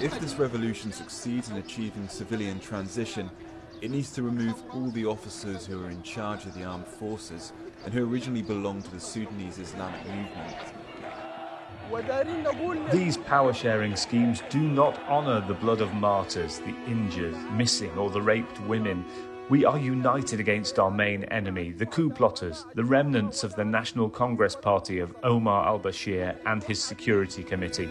If this revolution succeeds in achieving civilian transition, it needs to remove all the officers who are in charge of the armed forces and who originally belonged to the Sudanese Islamic movement. These power sharing schemes do not honour the blood of martyrs, the injured, missing, or the raped women. We are united against our main enemy, the coup plotters, the remnants of the National Congress Party of Omar al Bashir and his Security Committee.